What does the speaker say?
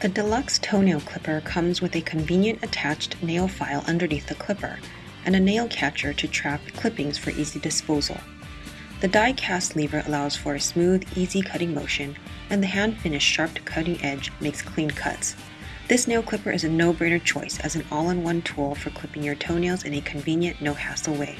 The deluxe toenail clipper comes with a convenient attached nail file underneath the clipper and a nail catcher to trap clippings for easy disposal. The die cast lever allows for a smooth, easy cutting motion, and the hand finished sharp cutting edge makes clean cuts. This nail clipper is a no-brainer choice as an all-in-one tool for clipping your toenails in a convenient, no-hassle way.